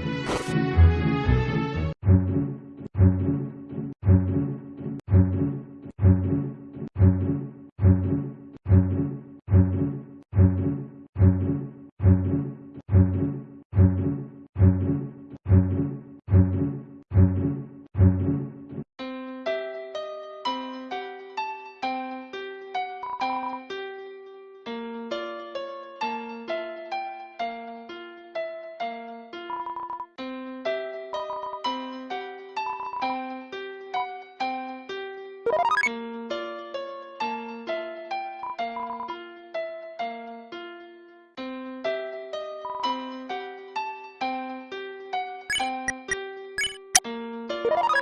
Bye. you